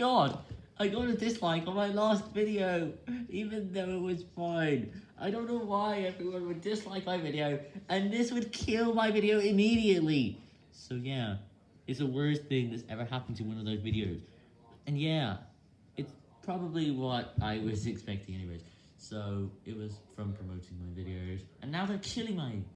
god! I got a dislike on my last video, even though it was fine. I don't know why everyone would dislike my video, and this would kill my video immediately. So yeah, it's the worst thing that's ever happened to one of those videos. And yeah, it's probably what I was expecting anyways. So it was from promoting my videos, and now they're killing my